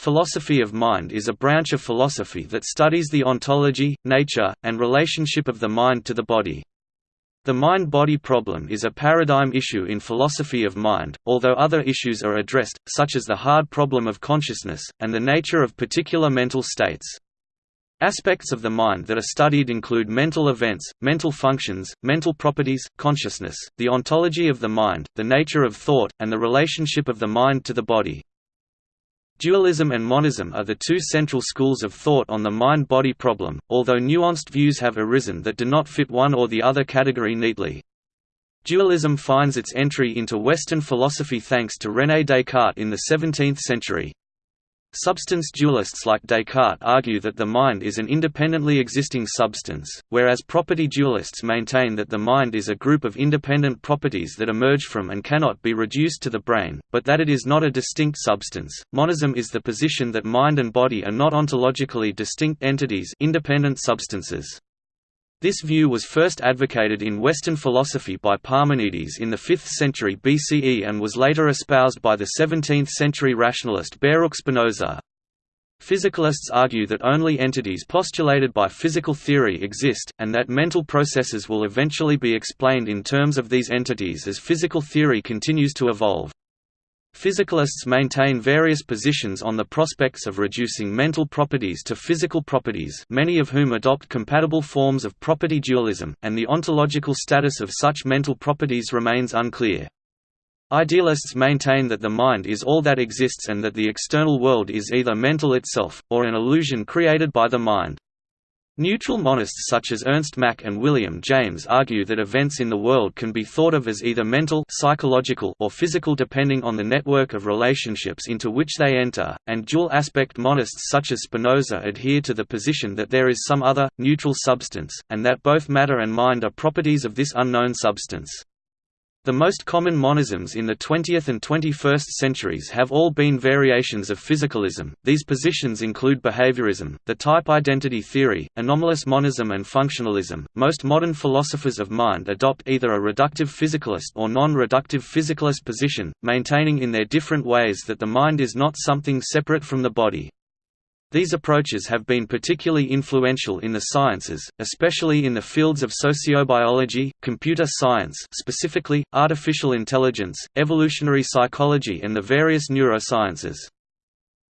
Philosophy of mind is a branch of philosophy that studies the ontology, nature, and relationship of the mind to the body. The mind-body problem is a paradigm issue in philosophy of mind, although other issues are addressed, such as the hard problem of consciousness, and the nature of particular mental states. Aspects of the mind that are studied include mental events, mental functions, mental properties, consciousness, the ontology of the mind, the nature of thought, and the relationship of the mind to the body. Dualism and monism are the two central schools of thought on the mind-body problem, although nuanced views have arisen that do not fit one or the other category neatly. Dualism finds its entry into Western philosophy thanks to René Descartes in the 17th century. Substance dualists like Descartes argue that the mind is an independently existing substance, whereas property dualists maintain that the mind is a group of independent properties that emerge from and cannot be reduced to the brain, but that it is not a distinct substance. Monism is the position that mind and body are not ontologically distinct entities, independent substances. This view was first advocated in Western philosophy by Parmenides in the 5th century BCE and was later espoused by the 17th-century rationalist Baruch Spinoza. Physicalists argue that only entities postulated by physical theory exist, and that mental processes will eventually be explained in terms of these entities as physical theory continues to evolve. Physicalists maintain various positions on the prospects of reducing mental properties to physical properties many of whom adopt compatible forms of property dualism, and the ontological status of such mental properties remains unclear. Idealists maintain that the mind is all that exists and that the external world is either mental itself, or an illusion created by the mind. Neutral monists such as Ernst Mach and William James argue that events in the world can be thought of as either mental psychological or physical depending on the network of relationships into which they enter, and dual-aspect monists such as Spinoza adhere to the position that there is some other, neutral substance, and that both matter and mind are properties of this unknown substance. The most common monisms in the 20th and 21st centuries have all been variations of physicalism. These positions include behaviorism, the type identity theory, anomalous monism, and functionalism. Most modern philosophers of mind adopt either a reductive physicalist or non reductive physicalist position, maintaining in their different ways that the mind is not something separate from the body. These approaches have been particularly influential in the sciences, especially in the fields of sociobiology, computer science specifically, artificial intelligence, evolutionary psychology and the various neurosciences.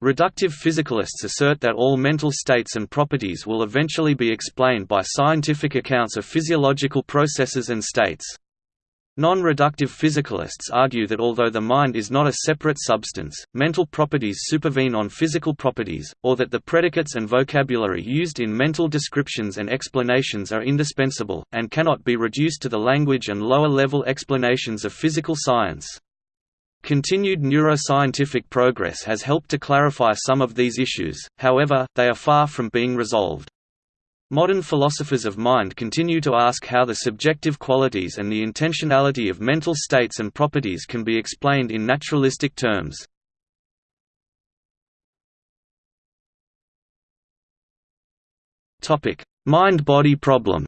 Reductive physicalists assert that all mental states and properties will eventually be explained by scientific accounts of physiological processes and states. Non-reductive physicalists argue that although the mind is not a separate substance, mental properties supervene on physical properties, or that the predicates and vocabulary used in mental descriptions and explanations are indispensable, and cannot be reduced to the language and lower-level explanations of physical science. Continued neuroscientific progress has helped to clarify some of these issues, however, they are far from being resolved. Modern philosophers of mind continue to ask how the subjective qualities and the intentionality of mental states and properties can be explained in naturalistic terms. Mind-body problem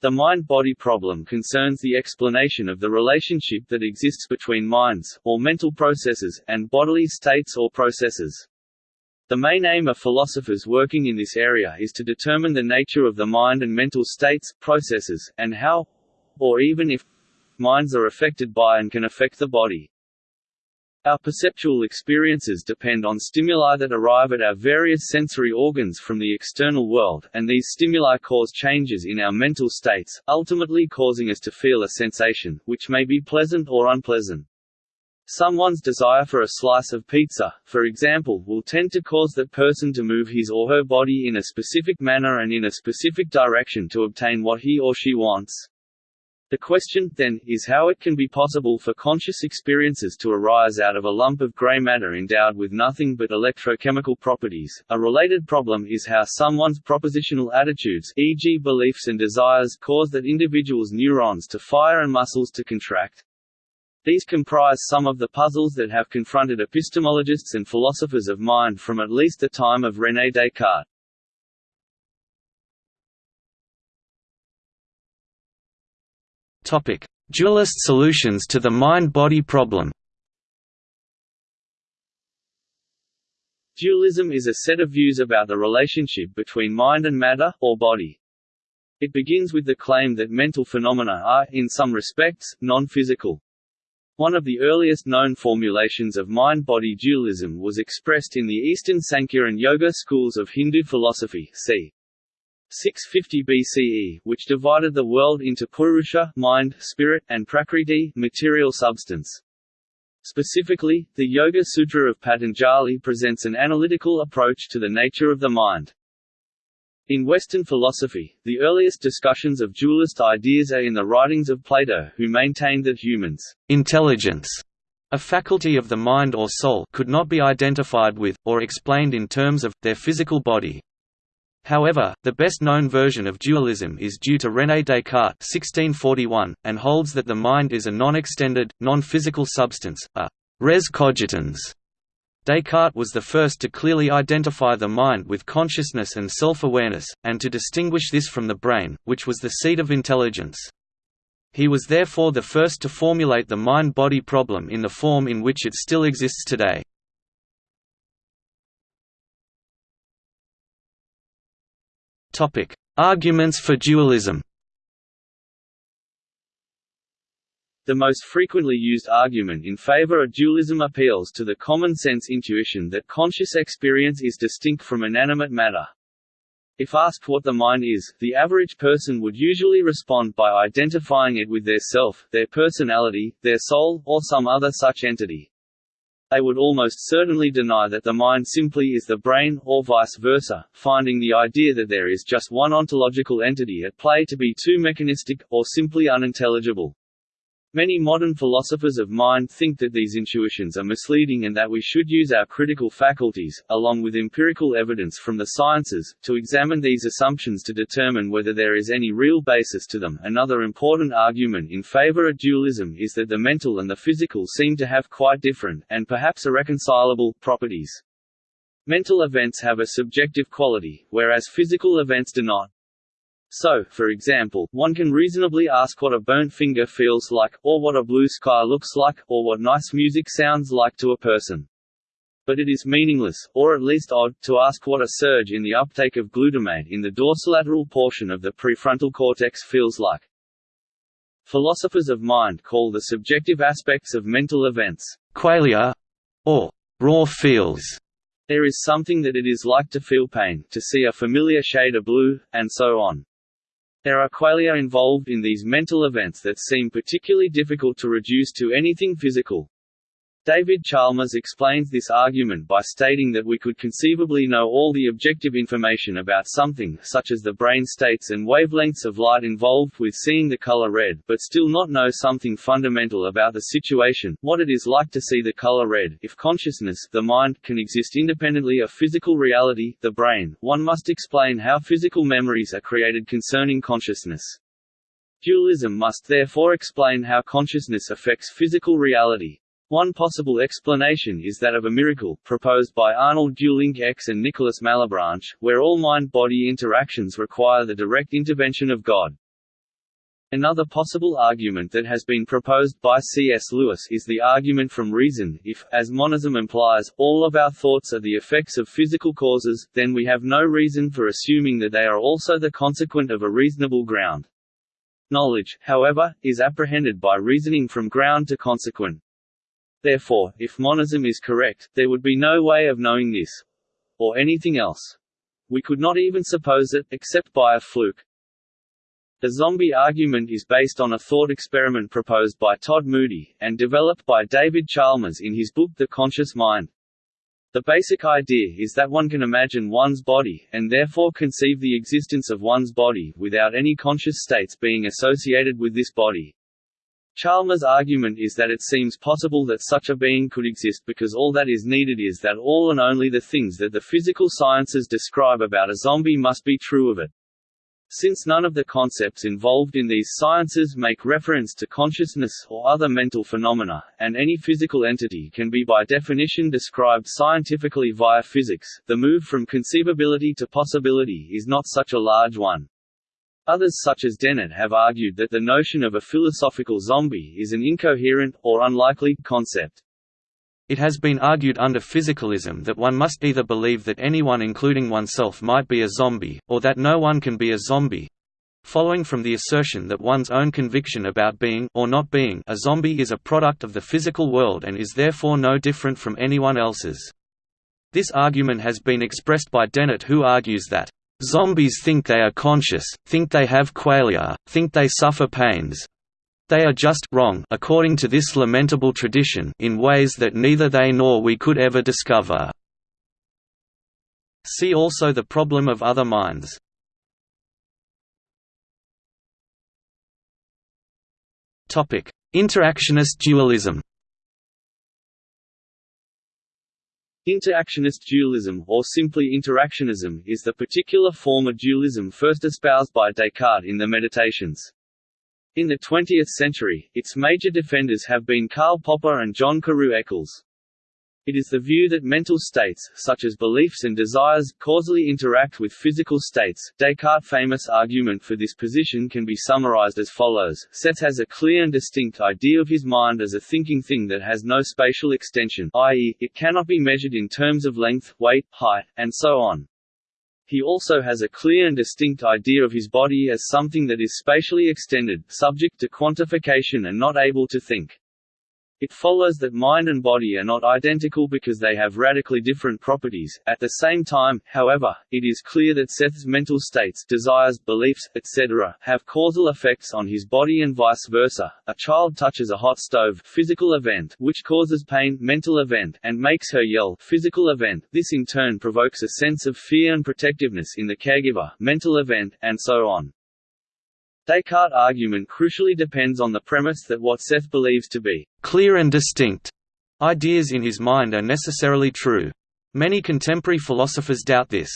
The mind-body problem concerns the explanation of the relationship that exists between minds, or mental processes, and bodily states or processes. The main aim of philosophers working in this area is to determine the nature of the mind and mental states, processes, and how or even if minds are affected by and can affect the body. Our perceptual experiences depend on stimuli that arrive at our various sensory organs from the external world, and these stimuli cause changes in our mental states, ultimately causing us to feel a sensation, which may be pleasant or unpleasant. Someone's desire for a slice of pizza, for example, will tend to cause that person to move his or her body in a specific manner and in a specific direction to obtain what he or she wants. The question, then, is how it can be possible for conscious experiences to arise out of a lump of gray matter endowed with nothing but electrochemical properties. A related problem is how someone's propositional attitudes, e.g., beliefs and desires, cause that individual's neurons to fire and muscles to contract. These comprise some of the puzzles that have confronted epistemologists and philosophers of mind from at least the time of René Descartes. Topic: Dualist solutions to the mind-body problem. Dualism is a set of views about the relationship between mind and matter, or body. It begins with the claim that mental phenomena are, in some respects, non-physical. One of the earliest known formulations of mind-body dualism was expressed in the Eastern Sankhya and Yoga schools of Hindu philosophy c. 650 BCE, which divided the world into Purusha mind, spirit, and Prakriti material substance. Specifically, the Yoga Sutra of Patanjali presents an analytical approach to the nature of the mind. In Western philosophy, the earliest discussions of dualist ideas are in the writings of Plato who maintained that humans' intelligence, a faculty of the mind or soul could not be identified with, or explained in terms of, their physical body. However, the best-known version of dualism is due to René Descartes 1641, and holds that the mind is a non-extended, non-physical substance, a res cogitans. Descartes was the first to clearly identify the mind with consciousness and self-awareness, and to distinguish this from the brain, which was the seat of intelligence. He was therefore the first to formulate the mind-body problem in the form in which it still exists today. Arguments for dualism. The most frequently used argument in favor of dualism appeals to the common-sense intuition that conscious experience is distinct from inanimate matter. If asked what the mind is, the average person would usually respond by identifying it with their self, their personality, their soul, or some other such entity they would almost certainly deny that the mind simply is the brain, or vice versa, finding the idea that there is just one ontological entity at play to be too mechanistic, or simply unintelligible. Many modern philosophers of mind think that these intuitions are misleading and that we should use our critical faculties, along with empirical evidence from the sciences, to examine these assumptions to determine whether there is any real basis to them. Another important argument in favor of dualism is that the mental and the physical seem to have quite different, and perhaps irreconcilable, properties. Mental events have a subjective quality, whereas physical events do not. So, for example, one can reasonably ask what a burnt finger feels like, or what a blue sky looks like, or what nice music sounds like to a person. But it is meaningless, or at least odd, to ask what a surge in the uptake of glutamate in the dorsolateral portion of the prefrontal cortex feels like. Philosophers of mind call the subjective aspects of mental events qualia, or raw feels. There is something that it is like to feel pain, to see a familiar shade of blue, and so on. There are qualia involved in these mental events that seem particularly difficult to reduce to anything physical. David Chalmers explains this argument by stating that we could conceivably know all the objective information about something such as the brain states and wavelengths of light involved with seeing the color red but still not know something fundamental about the situation, what it is like to see the color red. If consciousness the mind can exist independently of physical reality, the brain, one must explain how physical memories are created concerning consciousness. Dualism must therefore explain how consciousness affects physical reality. One possible explanation is that of a miracle, proposed by Arnold Geulincx and Nicholas Malebranche, where all mind-body interactions require the direct intervention of God. Another possible argument that has been proposed by C.S. Lewis is the argument from reason if, as monism implies, all of our thoughts are the effects of physical causes, then we have no reason for assuming that they are also the consequent of a reasonable ground. Knowledge, however, is apprehended by reasoning from ground to consequent. Therefore, if monism is correct, there would be no way of knowing this. Or anything else. We could not even suppose it, except by a fluke. The zombie argument is based on a thought experiment proposed by Todd Moody, and developed by David Chalmers in his book The Conscious Mind. The basic idea is that one can imagine one's body, and therefore conceive the existence of one's body, without any conscious states being associated with this body. Chalmers' argument is that it seems possible that such a being could exist because all that is needed is that all and only the things that the physical sciences describe about a zombie must be true of it. Since none of the concepts involved in these sciences make reference to consciousness or other mental phenomena, and any physical entity can be by definition described scientifically via physics, the move from conceivability to possibility is not such a large one. Others such as Dennett have argued that the notion of a philosophical zombie is an incoherent, or unlikely, concept. It has been argued under physicalism that one must either believe that anyone including oneself might be a zombie, or that no one can be a zombie, following from the assertion that one's own conviction about being or not being a zombie is a product of the physical world and is therefore no different from anyone else's. This argument has been expressed by Dennett who argues that, "...zombies think they are conscious, think they have qualia, think they suffer pains, they are just wrong according to this lamentable tradition in ways that neither they nor we could ever discover. See also the problem of other minds. Interactionist dualism. Interactionist dualism, or simply interactionism, is the particular form of dualism first espoused by Descartes in the Meditations. In the 20th century, its major defenders have been Karl Popper and John Carew Eccles. It is the view that mental states, such as beliefs and desires, causally interact with physical states. Descartes' famous argument for this position can be summarized as follows Seth has a clear and distinct idea of his mind as a thinking thing that has no spatial extension i.e., it cannot be measured in terms of length, weight, height, and so on. He also has a clear and distinct idea of his body as something that is spatially extended, subject to quantification and not able to think. It follows that mind and body are not identical because they have radically different properties. At the same time, however, it is clear that Seth's mental states, desires, beliefs, etc., have causal effects on his body and vice versa. A child touches a hot stove, physical event, which causes pain, mental event, and makes her yell, physical event. This in turn provokes a sense of fear and protectiveness in the caregiver, mental event, and so on. Descartes' argument crucially depends on the premise that what Seth believes to be clear and distinct ideas in his mind are necessarily true. Many contemporary philosophers doubt this.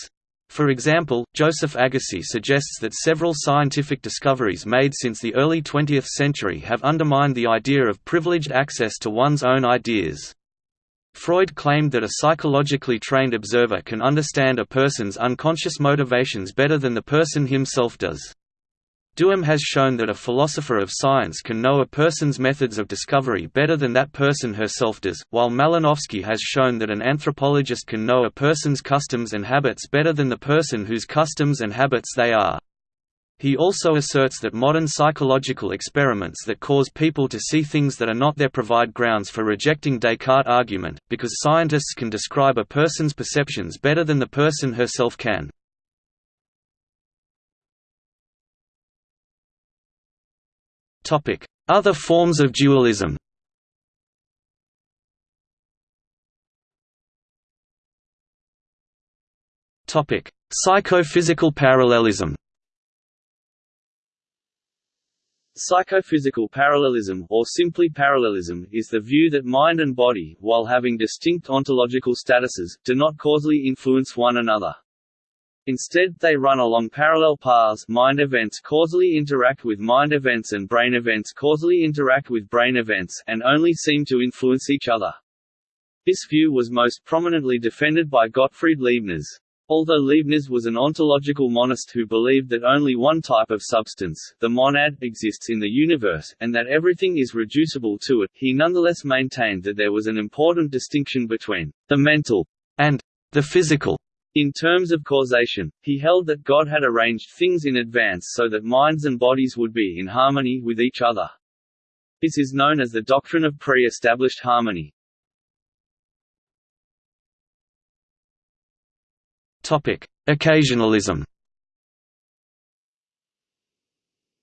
For example, Joseph Agassi suggests that several scientific discoveries made since the early 20th century have undermined the idea of privileged access to one's own ideas. Freud claimed that a psychologically trained observer can understand a person's unconscious motivations better than the person himself does. Duhem has shown that a philosopher of science can know a person's methods of discovery better than that person herself does, while Malinowski has shown that an anthropologist can know a person's customs and habits better than the person whose customs and habits they are. He also asserts that modern psychological experiments that cause people to see things that are not there provide grounds for rejecting Descartes' argument, because scientists can describe a person's perceptions better than the person herself can. Other forms of dualism. Psychophysical parallelism. Psychophysical parallelism, or simply parallelism, is the view that mind and body, while having distinct ontological statuses, do not causally influence one another. Instead, they run along parallel paths mind events causally interact with mind events and brain events causally interact with brain events, and only seem to influence each other. This view was most prominently defended by Gottfried Leibniz. Although Leibniz was an ontological monist who believed that only one type of substance, the monad, exists in the universe, and that everything is reducible to it, he nonetheless maintained that there was an important distinction between the mental and the physical in terms of causation, he held that God had arranged things in advance so that minds and bodies would be in harmony with each other. This is known as the doctrine of pre-established harmony. Occasionalism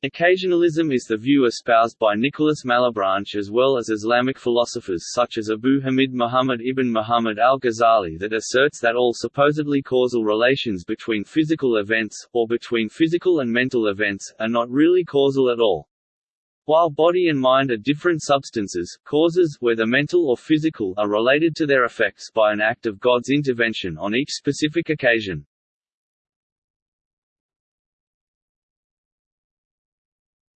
Occasionalism is the view espoused by Nicholas Malebranche as well as Islamic philosophers such as Abu Hamid Muhammad ibn Muhammad al-Ghazali that asserts that all supposedly causal relations between physical events, or between physical and mental events, are not really causal at all. While body and mind are different substances, causes, whether mental or physical, are related to their effects by an act of God's intervention on each specific occasion.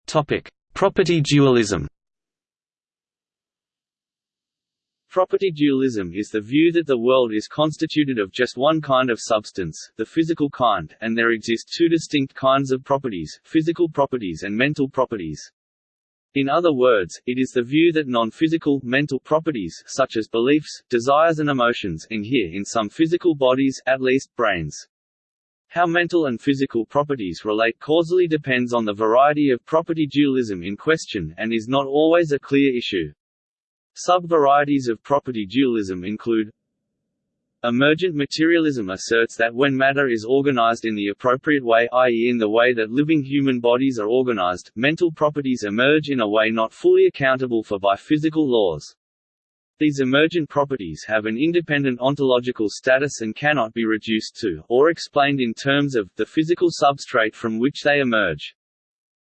Topic: Property dualism. Property dualism is the view that the world is constituted of just one kind of substance, the physical kind, and there exist two distinct kinds of properties, physical properties and mental properties. In other words, it is the view that non-physical, mental properties such as beliefs, desires and emotions inhere in some physical bodies, at least, brains. How mental and physical properties relate causally depends on the variety of property dualism in question, and is not always a clear issue. Sub-varieties of property dualism include Emergent materialism asserts that when matter is organized in the appropriate way i.e. in the way that living human bodies are organized, mental properties emerge in a way not fully accountable for by physical laws. These emergent properties have an independent ontological status and cannot be reduced to, or explained in terms of, the physical substrate from which they emerge.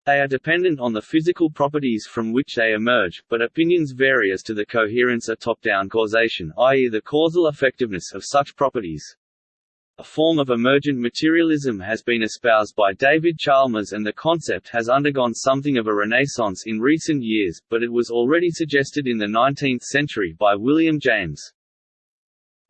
They are dependent on the physical properties from which they emerge, but opinions vary as to the coherence of top-down causation i.e. the causal effectiveness of such properties. A form of emergent materialism has been espoused by David Chalmers and the concept has undergone something of a renaissance in recent years, but it was already suggested in the 19th century by William James.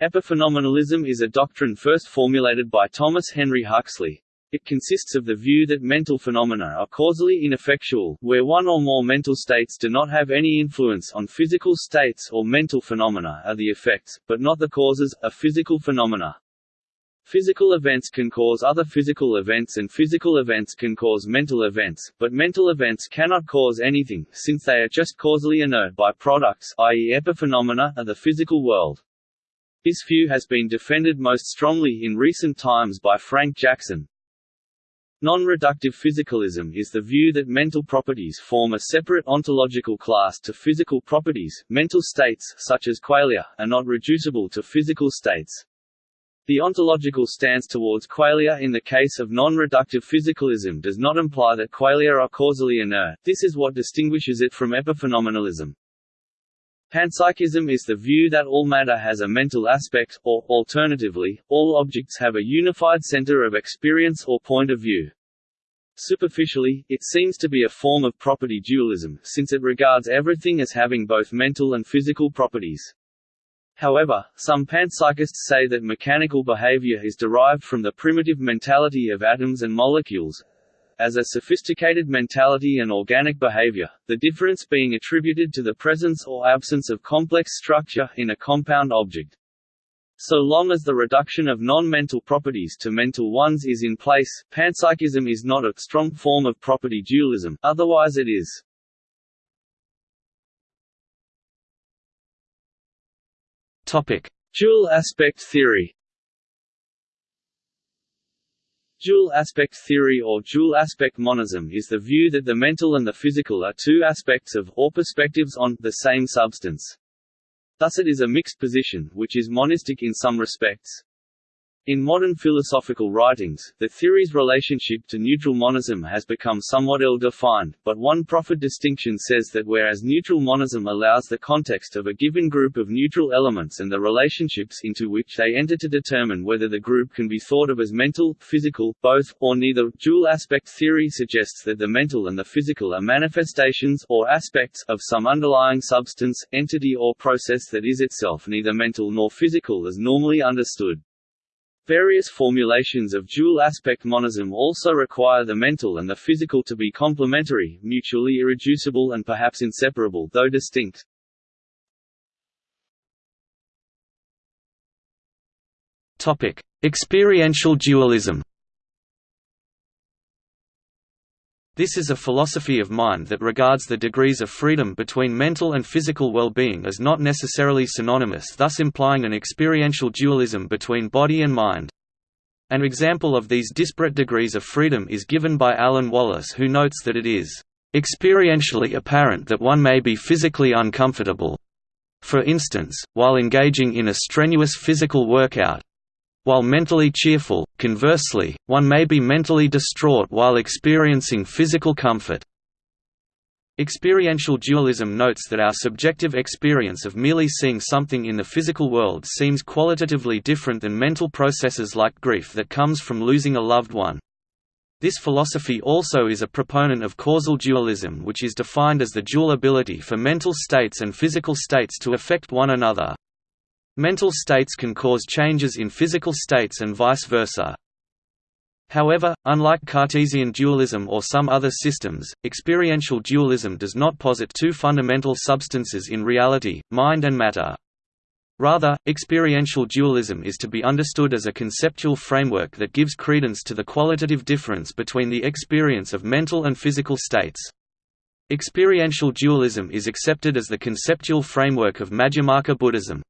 Epiphenomenalism is a doctrine first formulated by Thomas Henry Huxley. It consists of the view that mental phenomena are causally ineffectual, where one or more mental states do not have any influence on physical states or mental phenomena are the effects, but not the causes, of physical phenomena. Physical events can cause other physical events and physical events can cause mental events, but mental events cannot cause anything, since they are just causally inert by-products i.e. epiphenomena of the physical world. This view has been defended most strongly in recent times by Frank Jackson, Non-reductive physicalism is the view that mental properties form a separate ontological class to physical properties. Mental states, such as qualia, are not reducible to physical states. The ontological stance towards qualia in the case of non-reductive physicalism does not imply that qualia are causally inert, this is what distinguishes it from epiphenomenalism. Panpsychism is the view that all matter has a mental aspect, or, alternatively, all objects have a unified center of experience or point of view. Superficially, it seems to be a form of property dualism, since it regards everything as having both mental and physical properties. However, some panpsychists say that mechanical behavior is derived from the primitive mentality of atoms and molecules, as a sophisticated mentality and organic behavior, the difference being attributed to the presence or absence of complex structure in a compound object. So long as the reduction of non-mental properties to mental ones is in place, panpsychism is not a strong form of property dualism, otherwise it is. Dual aspect theory. Dual aspect theory or dual aspect monism is the view that the mental and the physical are two aspects of, or perspectives on, the same substance. Thus it is a mixed position, which is monistic in some respects. In modern philosophical writings, the theory's relationship to neutral monism has become somewhat ill-defined, but one proffered distinction says that whereas neutral monism allows the context of a given group of neutral elements and the relationships into which they enter to determine whether the group can be thought of as mental, physical, both, or neither, dual aspect theory suggests that the mental and the physical are manifestations or aspects of some underlying substance, entity or process that is itself neither mental nor physical as normally understood. Various formulations of dual-aspect monism also require the mental and the physical to be complementary, mutually irreducible and perhaps inseparable though distinct. Experiential dualism. This is a philosophy of mind that regards the degrees of freedom between mental and physical well-being as not necessarily synonymous thus implying an experiential dualism between body and mind. An example of these disparate degrees of freedom is given by Alan Wallace who notes that it is experientially apparent that one may be physically uncomfortable. For instance, while engaging in a strenuous physical workout, while mentally cheerful, conversely, one may be mentally distraught while experiencing physical comfort. Experiential dualism notes that our subjective experience of merely seeing something in the physical world seems qualitatively different than mental processes like grief that comes from losing a loved one. This philosophy also is a proponent of causal dualism which is defined as the dual ability for mental states and physical states to affect one another. Mental states can cause changes in physical states and vice versa. However, unlike Cartesian dualism or some other systems, experiential dualism does not posit two fundamental substances in reality, mind and matter. Rather, experiential dualism is to be understood as a conceptual framework that gives credence to the qualitative difference between the experience of mental and physical states. Experiential dualism is accepted as the conceptual framework of Madhyamaka Buddhism.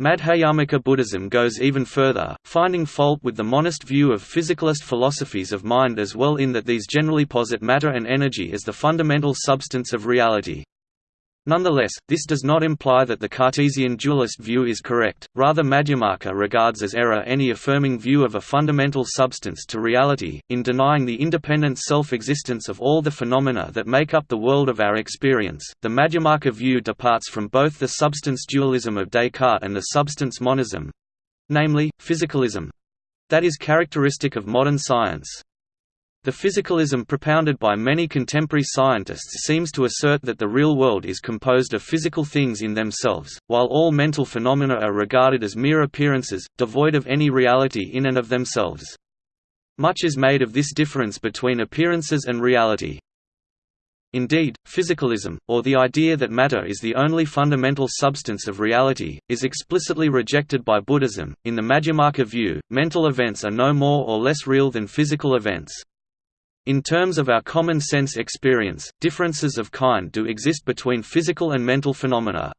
Madhyamaka Buddhism goes even further, finding fault with the monist view of physicalist philosophies of mind as well in that these generally posit matter and energy as the fundamental substance of reality. Nonetheless, this does not imply that the Cartesian dualist view is correct, rather Madhyamaka regards as error any affirming view of a fundamental substance to reality, in denying the independent self-existence of all the phenomena that make up the world of our experience. The Madhyamaka view departs from both the substance dualism of Descartes and the substance monism—namely, physicalism—that is characteristic of modern science. The physicalism propounded by many contemporary scientists seems to assert that the real world is composed of physical things in themselves, while all mental phenomena are regarded as mere appearances, devoid of any reality in and of themselves. Much is made of this difference between appearances and reality. Indeed, physicalism, or the idea that matter is the only fundamental substance of reality, is explicitly rejected by Buddhism. In the Madhyamaka view, mental events are no more or less real than physical events. In terms of our common sense experience, differences of kind do exist between physical and mental phenomena.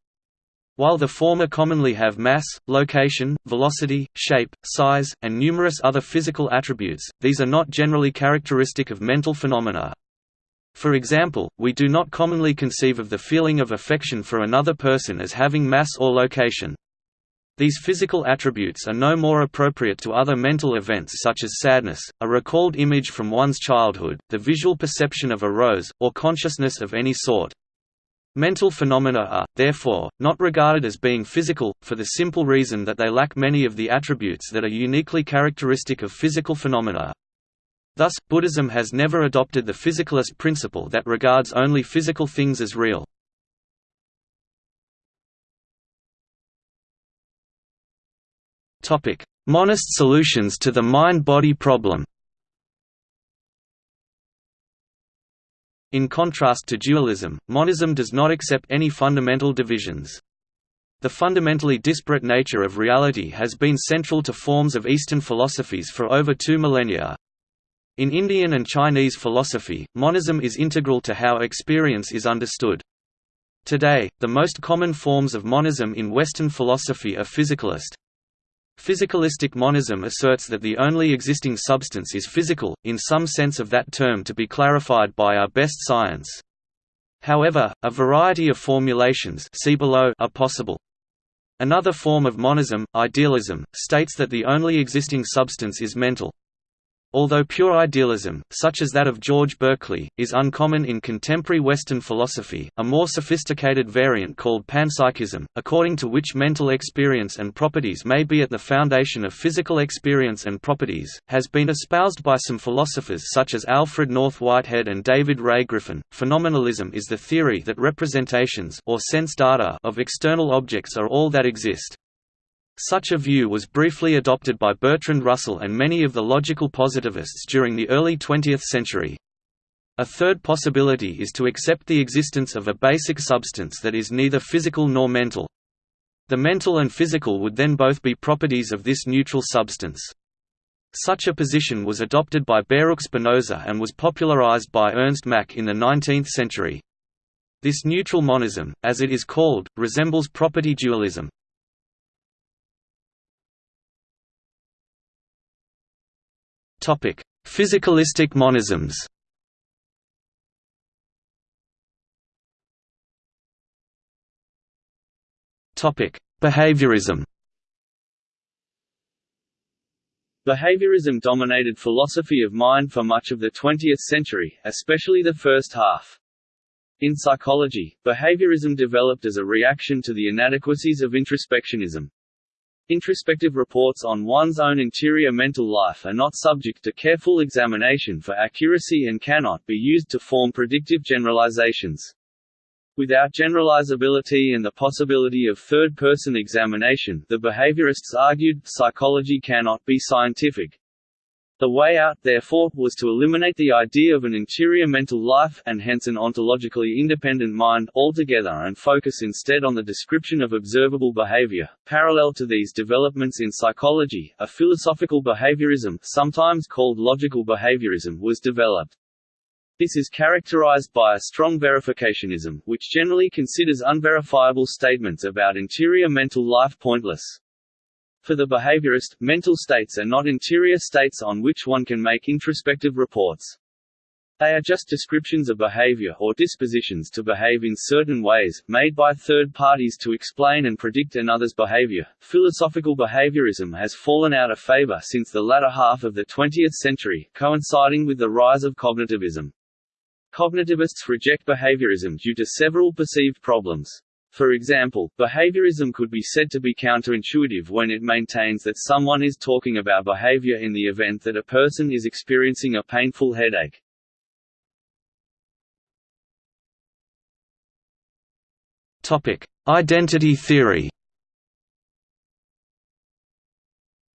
While the former commonly have mass, location, velocity, shape, size, and numerous other physical attributes, these are not generally characteristic of mental phenomena. For example, we do not commonly conceive of the feeling of affection for another person as having mass or location. These physical attributes are no more appropriate to other mental events such as sadness, a recalled image from one's childhood, the visual perception of a rose, or consciousness of any sort. Mental phenomena are, therefore, not regarded as being physical, for the simple reason that they lack many of the attributes that are uniquely characteristic of physical phenomena. Thus, Buddhism has never adopted the physicalist principle that regards only physical things as real. Monist solutions to the mind-body problem In contrast to dualism, monism does not accept any fundamental divisions. The fundamentally disparate nature of reality has been central to forms of Eastern philosophies for over two millennia. In Indian and Chinese philosophy, monism is integral to how experience is understood. Today, the most common forms of monism in Western philosophy are physicalist, Physicalistic monism asserts that the only existing substance is physical, in some sense of that term to be clarified by our best science. However, a variety of formulations see below are possible. Another form of monism, idealism, states that the only existing substance is mental. Although pure idealism, such as that of George Berkeley, is uncommon in contemporary Western philosophy, a more sophisticated variant called panpsychism, according to which mental experience and properties may be at the foundation of physical experience and properties, has been espoused by some philosophers such as Alfred North Whitehead and David Ray Griffin. Phenomenalism is the theory that representations or sense data of external objects are all that exist. Such a view was briefly adopted by Bertrand Russell and many of the logical positivists during the early 20th century. A third possibility is to accept the existence of a basic substance that is neither physical nor mental. The mental and physical would then both be properties of this neutral substance. Such a position was adopted by Baruch Spinoza and was popularized by Ernst Mach in the 19th century. This neutral monism, as it is called, resembles property dualism. Physicalistic monisms. Behaviorism. Behaviorism dominated philosophy of mind for much of the 20th century, especially the first half. In psychology, behaviorism developed as a reaction to the inadequacies of introspectionism. Introspective reports on one's own interior mental life are not subject to careful examination for accuracy and cannot be used to form predictive generalizations. Without generalizability and the possibility of third-person examination, the behaviorists argued, psychology cannot be scientific. The way out, therefore, was to eliminate the idea of an interior mental life, and hence an ontologically independent mind, altogether and focus instead on the description of observable behavior. Parallel to these developments in psychology, a philosophical behaviorism, sometimes called logical behaviorism, was developed. This is characterized by a strong verificationism, which generally considers unverifiable statements about interior mental life pointless. For the behaviorist, mental states are not interior states on which one can make introspective reports. They are just descriptions of behavior or dispositions to behave in certain ways, made by third parties to explain and predict another's behavior. Philosophical behaviorism has fallen out of favor since the latter half of the 20th century, coinciding with the rise of cognitivism. Cognitivists reject behaviorism due to several perceived problems. For example, behaviorism could be said to be counterintuitive when it maintains that someone is talking about behavior in the event that a person is experiencing a painful headache. Topic: Identity theory.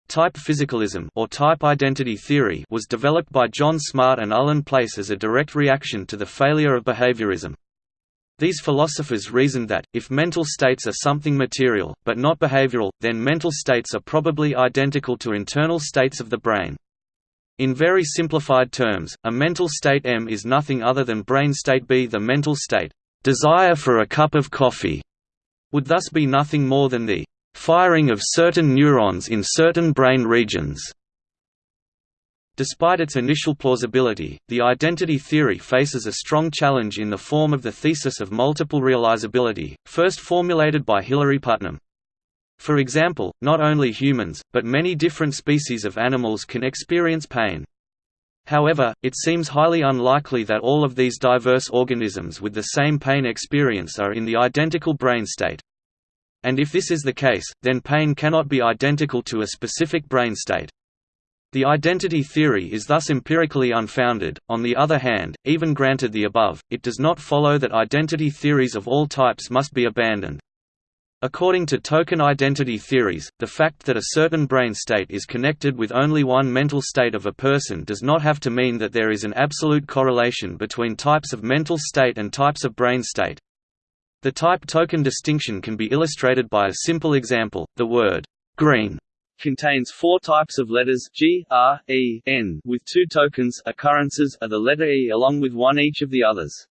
Type physicalism or type identity theory was developed by John Smart and Ullin Place as a direct reaction to the failure of behaviorism. These philosophers reasoned that, if mental states are something material, but not behavioral, then mental states are probably identical to internal states of the brain. In very simplified terms, a mental state M is nothing other than brain state B. The mental state, desire for a cup of coffee, would thus be nothing more than the firing of certain neurons in certain brain regions. Despite its initial plausibility, the identity theory faces a strong challenge in the form of the thesis of multiple realizability, first formulated by Hilary Putnam. For example, not only humans, but many different species of animals can experience pain. However, it seems highly unlikely that all of these diverse organisms with the same pain experience are in the identical brain state. And if this is the case, then pain cannot be identical to a specific brain state. The identity theory is thus empirically unfounded. On the other hand, even granted the above, it does not follow that identity theories of all types must be abandoned. According to token identity theories, the fact that a certain brain state is connected with only one mental state of a person does not have to mean that there is an absolute correlation between types of mental state and types of brain state. The type token distinction can be illustrated by a simple example, the word green contains four types of letters G, R, E, N, with two tokens occurrences are the letter E along with one each of the others.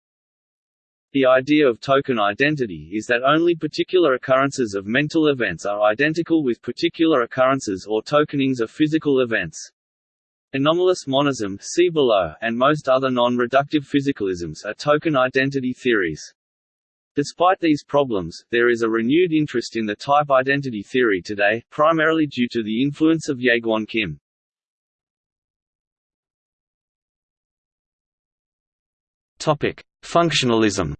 The idea of token identity is that only particular occurrences of mental events are identical with particular occurrences or tokenings of physical events. Anomalous monism see below, and most other non-reductive physicalisms are token identity theories. Despite these problems, there is a renewed interest in the type identity theory today, primarily due to the influence of Jaegwon Kim. Topic: Functionalism.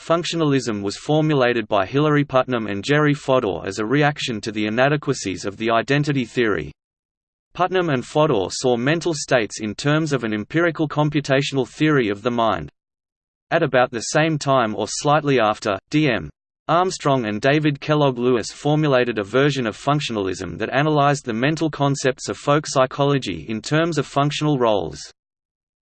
Functionalism was formulated by Hilary Putnam and Jerry Fodor as a reaction to the inadequacies of the identity theory. Putnam and Fodor saw mental states in terms of an empirical computational theory of the mind. At about the same time or slightly after, D.M. Armstrong and David Kellogg Lewis formulated a version of functionalism that analyzed the mental concepts of folk psychology in terms of functional roles.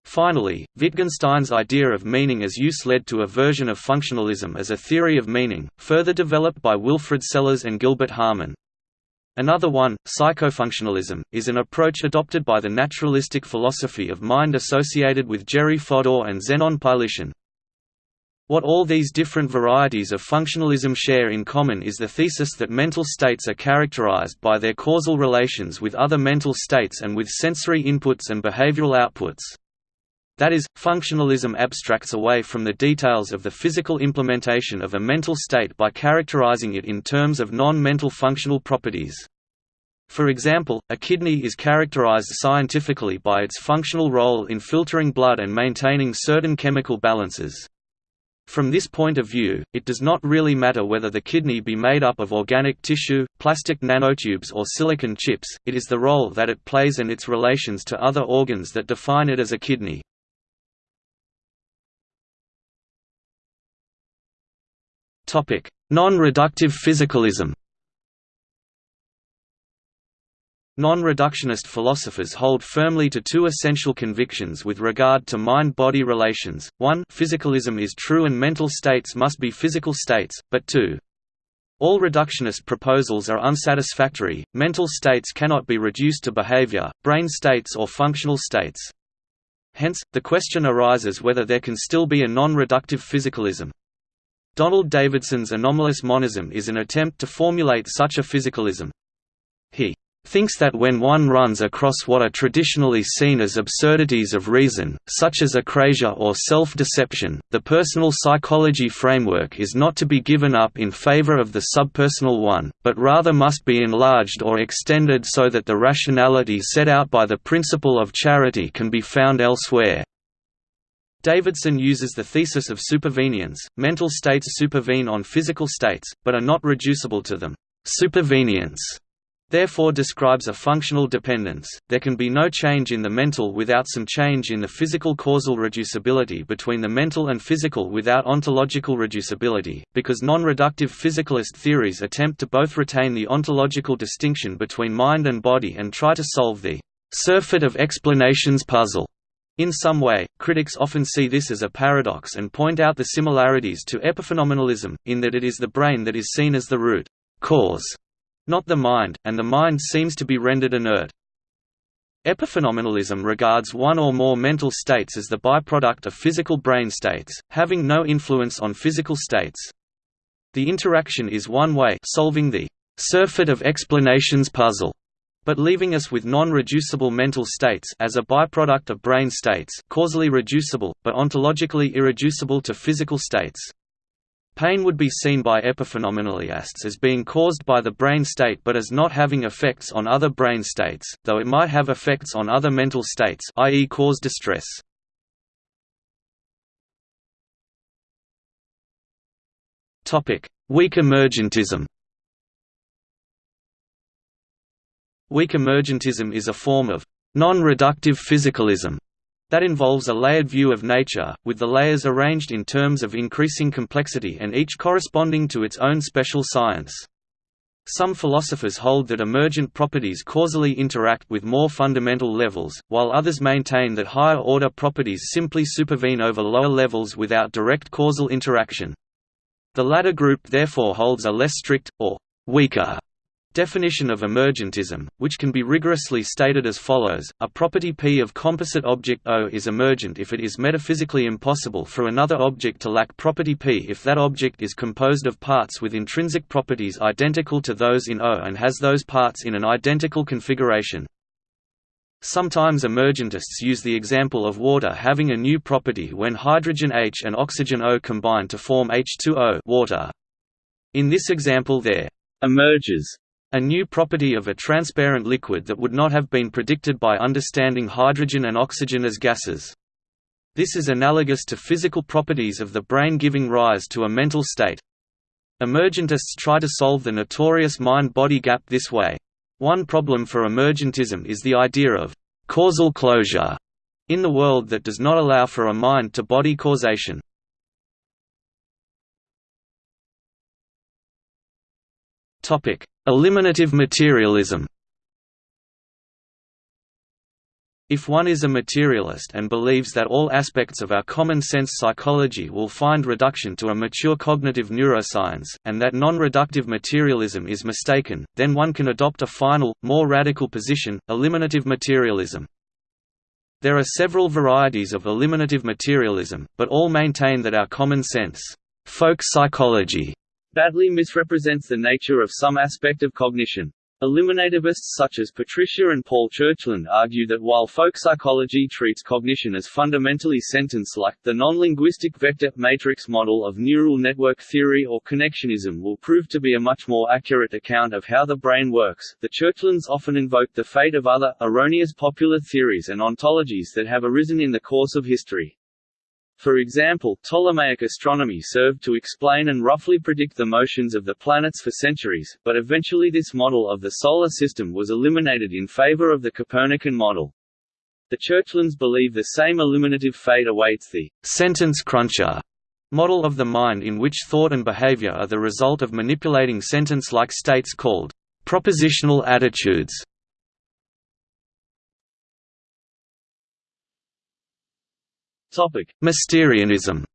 Finally, Wittgenstein's idea of meaning as use led to a version of functionalism as a theory of meaning, further developed by Wilfrid Sellars and Gilbert Harman. Another one, psychofunctionalism, is an approach adopted by the naturalistic philosophy of mind associated with Jerry Fodor and Zenon Pylyshyn. What all these different varieties of functionalism share in common is the thesis that mental states are characterized by their causal relations with other mental states and with sensory inputs and behavioral outputs. That is, functionalism abstracts away from the details of the physical implementation of a mental state by characterizing it in terms of non-mental functional properties. For example, a kidney is characterized scientifically by its functional role in filtering blood and maintaining certain chemical balances. From this point of view, it does not really matter whether the kidney be made up of organic tissue, plastic nanotubes or silicon chips, it is the role that it plays and its relations to other organs that define it as a kidney. Non-reductive physicalism Non-reductionist philosophers hold firmly to two essential convictions with regard to mind-body relations, one physicalism is true and mental states must be physical states, but two, all reductionist proposals are unsatisfactory, mental states cannot be reduced to behavior, brain states or functional states. Hence, the question arises whether there can still be a non-reductive physicalism. Donald Davidson's anomalous monism is an attempt to formulate such a physicalism. He thinks that when one runs across what are traditionally seen as absurdities of reason, such as acrasia or self-deception, the personal psychology framework is not to be given up in favor of the subpersonal one, but rather must be enlarged or extended so that the rationality set out by the principle of charity can be found elsewhere. Davidson uses the thesis of supervenience, mental states supervene on physical states, but are not reducible to them. Supervenience therefore describes a functional dependence. There can be no change in the mental without some change in the physical causal reducibility between the mental and physical without ontological reducibility, because non-reductive physicalist theories attempt to both retain the ontological distinction between mind and body and try to solve the surfeit of explanations puzzle. In some way, critics often see this as a paradox and point out the similarities to epiphenomenalism, in that it is the brain that is seen as the root cause not the mind, and the mind seems to be rendered inert. Epiphenomenalism regards one or more mental states as the byproduct of physical brain states, having no influence on physical states. The interaction is one way solving the surfeit of explanations puzzle, but leaving us with non-reducible mental states as a byproduct of brain states causally reducible, but ontologically irreducible to physical states. Pain would be seen by epiphenomenalists as being caused by the brain state but as not having effects on other brain states, though it might have effects on other mental states i.e. cause distress. Weak emergentism Weak emergentism is a form of non-reductive physicalism that involves a layered view of nature, with the layers arranged in terms of increasing complexity and each corresponding to its own special science. Some philosophers hold that emergent properties causally interact with more fundamental levels, while others maintain that higher-order properties simply supervene over lower levels without direct causal interaction. The latter group therefore holds a less strict, or weaker, Definition of emergentism, which can be rigorously stated as follows, a property P of composite object O is emergent if it is metaphysically impossible for another object to lack property P if that object is composed of parts with intrinsic properties identical to those in O and has those parts in an identical configuration. Sometimes emergentists use the example of water having a new property when hydrogen H and oxygen O combine to form H2O water. In this example there emerges a new property of a transparent liquid that would not have been predicted by understanding hydrogen and oxygen as gases. This is analogous to physical properties of the brain giving rise to a mental state. Emergentists try to solve the notorious mind-body gap this way. One problem for emergentism is the idea of causal closure in the world that does not allow for a mind-to-body causation. Topic: Eliminative materialism If one is a materialist and believes that all aspects of our common-sense psychology will find reduction to a mature cognitive neuroscience, and that non-reductive materialism is mistaken, then one can adopt a final, more radical position, eliminative materialism. There are several varieties of eliminative materialism, but all maintain that our common sense, folk psychology, badly misrepresents the nature of some aspect of cognition. Eliminativists such as Patricia and Paul Churchland argue that while folk psychology treats cognition as fundamentally sentence-like, the non-linguistic vector matrix model of neural network theory or connectionism will prove to be a much more accurate account of how the brain works. The Churchlands often invoke the fate of other, erroneous popular theories and ontologies that have arisen in the course of history. For example, Ptolemaic astronomy served to explain and roughly predict the motions of the planets for centuries, but eventually this model of the Solar System was eliminated in favor of the Copernican model. The Churchlands believe the same eliminative fate awaits the sentence cruncher model of the mind in which thought and behavior are the result of manipulating sentence-like states called propositional attitudes. Mysterianism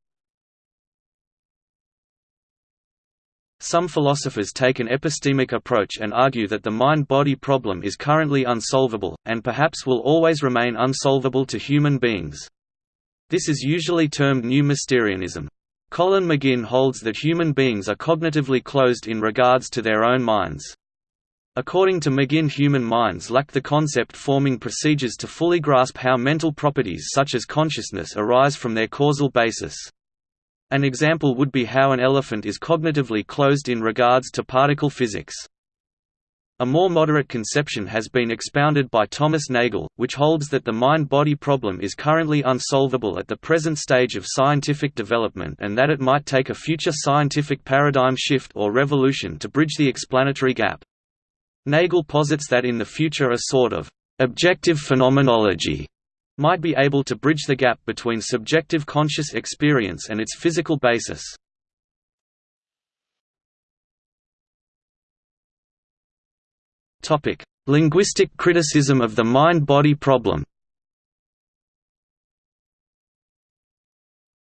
Some philosophers take an epistemic approach and argue that the mind-body problem is currently unsolvable, and perhaps will always remain unsolvable to human beings. This is usually termed New Mysterianism. Colin McGinn holds that human beings are cognitively closed in regards to their own minds. According to McGinn human minds lack the concept-forming procedures to fully grasp how mental properties such as consciousness arise from their causal basis. An example would be how an elephant is cognitively closed in regards to particle physics. A more moderate conception has been expounded by Thomas Nagel, which holds that the mind-body problem is currently unsolvable at the present stage of scientific development and that it might take a future scientific paradigm shift or revolution to bridge the explanatory gap. Nagel posits that in the future a sort of objective phenomenology might be able to bridge the gap between subjective conscious experience and its physical basis. Topic: Linguistic criticism of the mind-body problem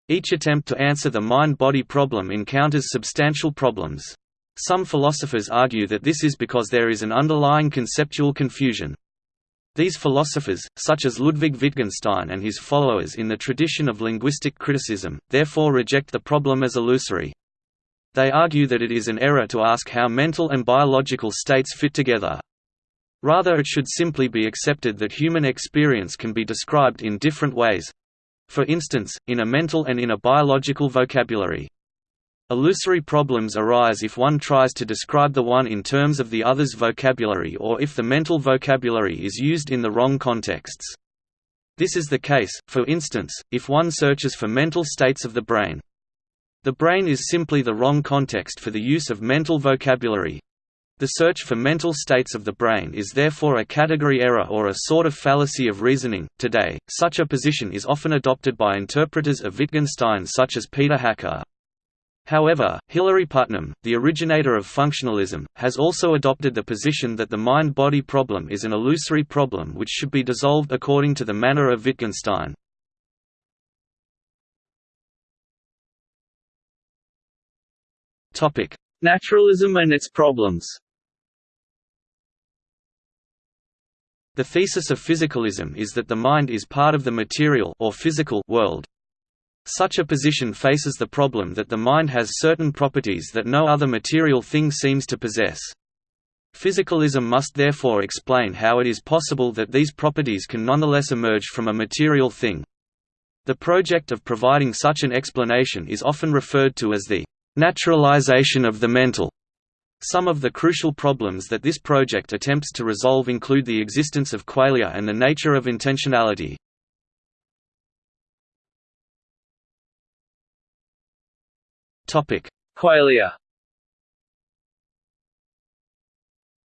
Each attempt to answer the mind-body problem encounters substantial problems. Some philosophers argue that this is because there is an underlying conceptual confusion. These philosophers, such as Ludwig Wittgenstein and his followers in the tradition of linguistic criticism, therefore reject the problem as illusory. They argue that it is an error to ask how mental and biological states fit together. Rather it should simply be accepted that human experience can be described in different ways—for instance, in a mental and in a biological vocabulary. Illusory problems arise if one tries to describe the one in terms of the other's vocabulary or if the mental vocabulary is used in the wrong contexts. This is the case, for instance, if one searches for mental states of the brain. The brain is simply the wrong context for the use of mental vocabulary. The search for mental states of the brain is therefore a category error or a sort of fallacy of reasoning. Today, such a position is often adopted by interpreters of Wittgenstein such as Peter Hacker. However, Hilary Putnam, the originator of functionalism, has also adopted the position that the mind-body problem is an illusory problem which should be dissolved according to the manner of Wittgenstein. Naturalism and its problems The thesis of physicalism is that the mind is part of the material or physical world, such a position faces the problem that the mind has certain properties that no other material thing seems to possess. Physicalism must therefore explain how it is possible that these properties can nonetheless emerge from a material thing. The project of providing such an explanation is often referred to as the naturalization of the mental. Some of the crucial problems that this project attempts to resolve include the existence of qualia and the nature of intentionality. Qualia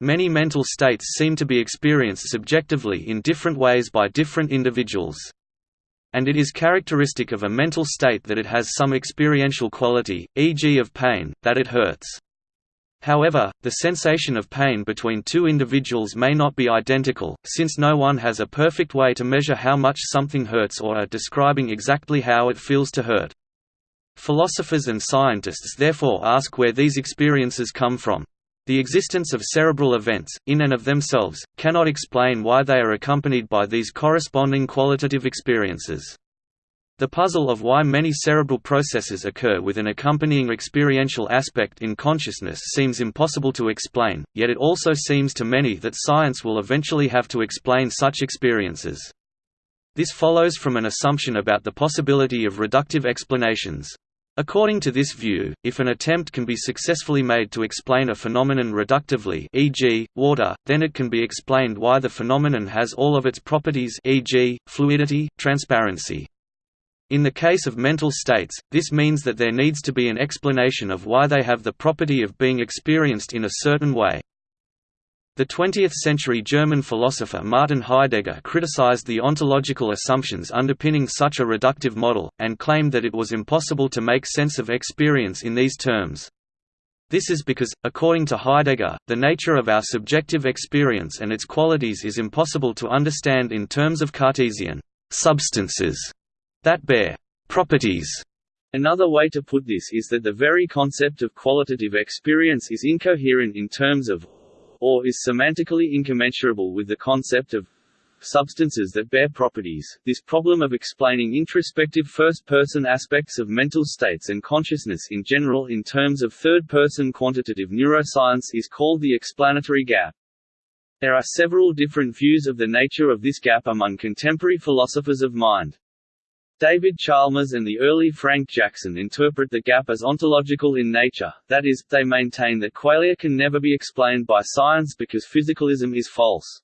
Many mental states seem to be experienced subjectively in different ways by different individuals. And it is characteristic of a mental state that it has some experiential quality, e.g. of pain, that it hurts. However, the sensation of pain between two individuals may not be identical, since no one has a perfect way to measure how much something hurts or are describing exactly how it feels to hurt. Philosophers and scientists therefore ask where these experiences come from. The existence of cerebral events, in and of themselves, cannot explain why they are accompanied by these corresponding qualitative experiences. The puzzle of why many cerebral processes occur with an accompanying experiential aspect in consciousness seems impossible to explain, yet it also seems to many that science will eventually have to explain such experiences. This follows from an assumption about the possibility of reductive explanations. According to this view, if an attempt can be successfully made to explain a phenomenon reductively e.g., water, then it can be explained why the phenomenon has all of its properties e.g., fluidity, transparency. In the case of mental states, this means that there needs to be an explanation of why they have the property of being experienced in a certain way. The 20th-century German philosopher Martin Heidegger criticized the ontological assumptions underpinning such a reductive model, and claimed that it was impossible to make sense of experience in these terms. This is because, according to Heidegger, the nature of our subjective experience and its qualities is impossible to understand in terms of Cartesian substances that bear properties. Another way to put this is that the very concept of qualitative experience is incoherent in terms of or is semantically incommensurable with the concept of substances that bear properties. This problem of explaining introspective first-person aspects of mental states and consciousness in general in terms of third-person quantitative neuroscience is called the explanatory gap. There are several different views of the nature of this gap among contemporary philosophers of mind. David Chalmers and the early Frank Jackson interpret the gap as ontological in nature, that is, they maintain that qualia can never be explained by science because physicalism is false.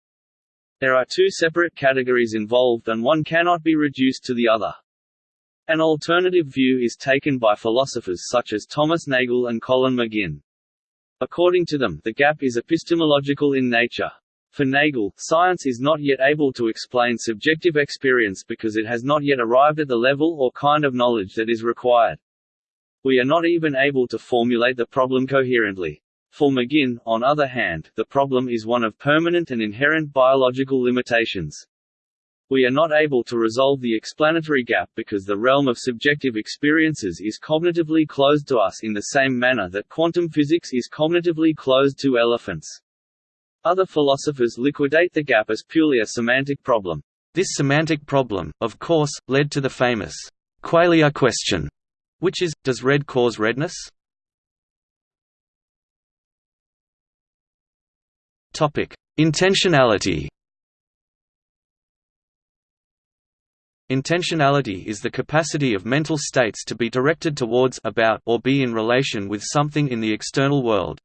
There are two separate categories involved and one cannot be reduced to the other. An alternative view is taken by philosophers such as Thomas Nagel and Colin McGinn. According to them, the gap is epistemological in nature. For Nagel, science is not yet able to explain subjective experience because it has not yet arrived at the level or kind of knowledge that is required. We are not even able to formulate the problem coherently. For McGinn, on other hand, the problem is one of permanent and inherent biological limitations. We are not able to resolve the explanatory gap because the realm of subjective experiences is cognitively closed to us in the same manner that quantum physics is cognitively closed to elephants. Other philosophers liquidate the gap as purely a semantic problem. This semantic problem, of course, led to the famous qualia question, which is, does red cause redness? Intentionality. Intentionality is the capacity of mental states to be directed towards about or be in relation with something in the external world.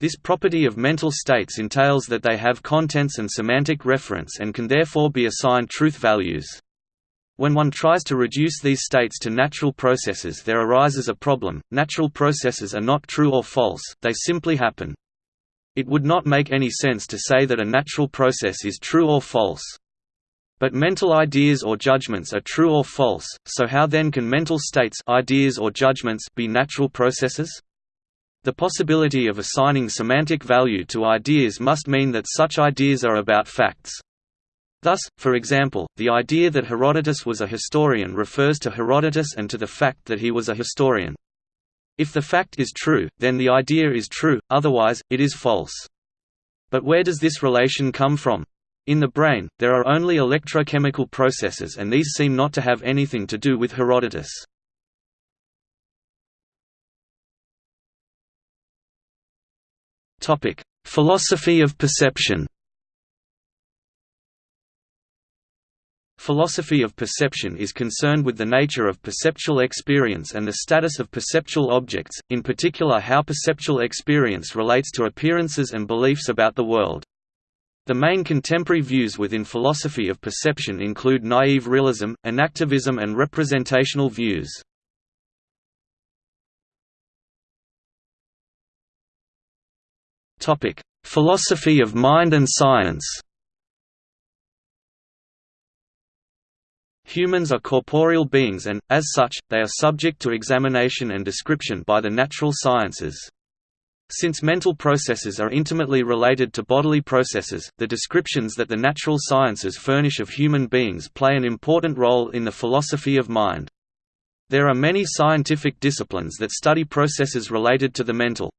This property of mental states entails that they have contents and semantic reference and can therefore be assigned truth values. When one tries to reduce these states to natural processes there arises a problem, natural processes are not true or false, they simply happen. It would not make any sense to say that a natural process is true or false. But mental ideas or judgments are true or false, so how then can mental states ideas or judgments be natural processes? The possibility of assigning semantic value to ideas must mean that such ideas are about facts. Thus, for example, the idea that Herodotus was a historian refers to Herodotus and to the fact that he was a historian. If the fact is true, then the idea is true, otherwise, it is false. But where does this relation come from? In the brain, there are only electrochemical processes and these seem not to have anything to do with Herodotus. Philosophy of perception Philosophy of perception is concerned with the nature of perceptual experience and the status of perceptual objects, in particular how perceptual experience relates to appearances and beliefs about the world. The main contemporary views within philosophy of perception include naive realism, enactivism and representational views. Philosophy of mind and science Humans are corporeal beings and, as such, they are subject to examination and description by the natural sciences. Since mental processes are intimately related to bodily processes, the descriptions that the natural sciences furnish of human beings play an important role in the philosophy of mind. There are many scientific disciplines that study processes related to the mental.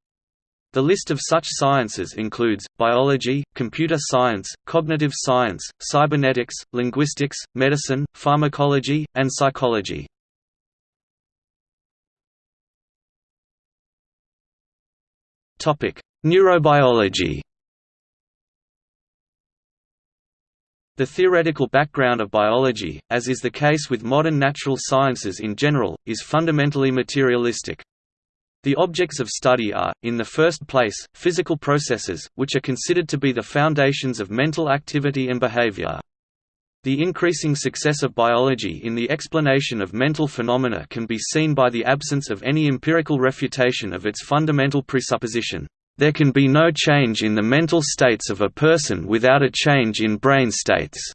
The list of such sciences includes, biology, computer science, cognitive science, cybernetics, linguistics, medicine, pharmacology, and psychology. Neurobiology The theoretical background of biology, as is the case with modern natural sciences in general, is fundamentally materialistic. The objects of study are, in the first place, physical processes, which are considered to be the foundations of mental activity and behavior. The increasing success of biology in the explanation of mental phenomena can be seen by the absence of any empirical refutation of its fundamental presupposition. There can be no change in the mental states of a person without a change in brain states.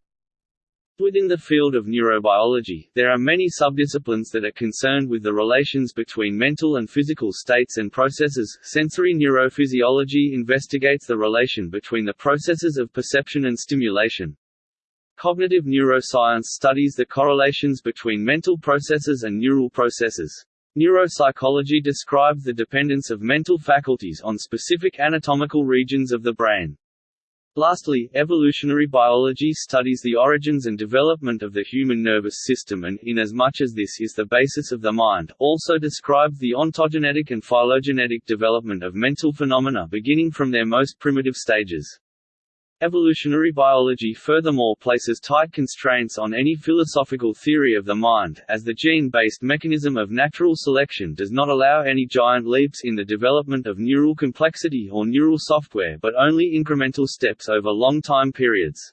Within the field of neurobiology, there are many subdisciplines that are concerned with the relations between mental and physical states and processes. Sensory neurophysiology investigates the relation between the processes of perception and stimulation. Cognitive neuroscience studies the correlations between mental processes and neural processes. Neuropsychology describes the dependence of mental faculties on specific anatomical regions of the brain. Lastly, evolutionary biology studies the origins and development of the human nervous system and, inasmuch as this is the basis of the mind, also describes the ontogenetic and phylogenetic development of mental phenomena beginning from their most primitive stages. Evolutionary biology furthermore places tight constraints on any philosophical theory of the mind, as the gene-based mechanism of natural selection does not allow any giant leaps in the development of neural complexity or neural software but only incremental steps over long time periods.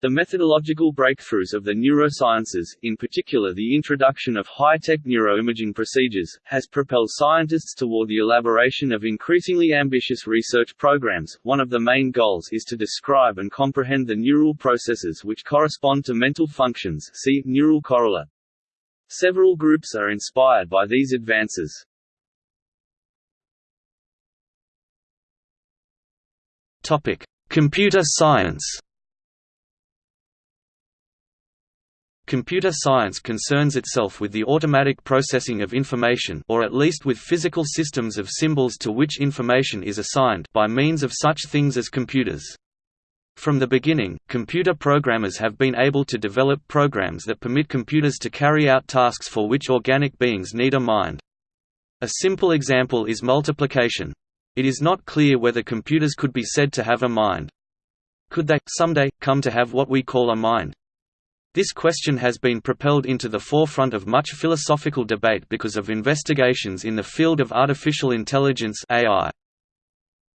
The methodological breakthroughs of the neurosciences, in particular the introduction of high-tech neuroimaging procedures, has propelled scientists toward the elaboration of increasingly ambitious research programs. One of the main goals is to describe and comprehend the neural processes which correspond to mental functions see, neural correlate. Several groups are inspired by these advances. Topic: Computer science. Computer science concerns itself with the automatic processing of information or at least with physical systems of symbols to which information is assigned by means of such things as computers. From the beginning, computer programmers have been able to develop programs that permit computers to carry out tasks for which organic beings need a mind. A simple example is multiplication. It is not clear whether computers could be said to have a mind. Could they, someday, come to have what we call a mind? This question has been propelled into the forefront of much philosophical debate because of investigations in the field of artificial intelligence AI.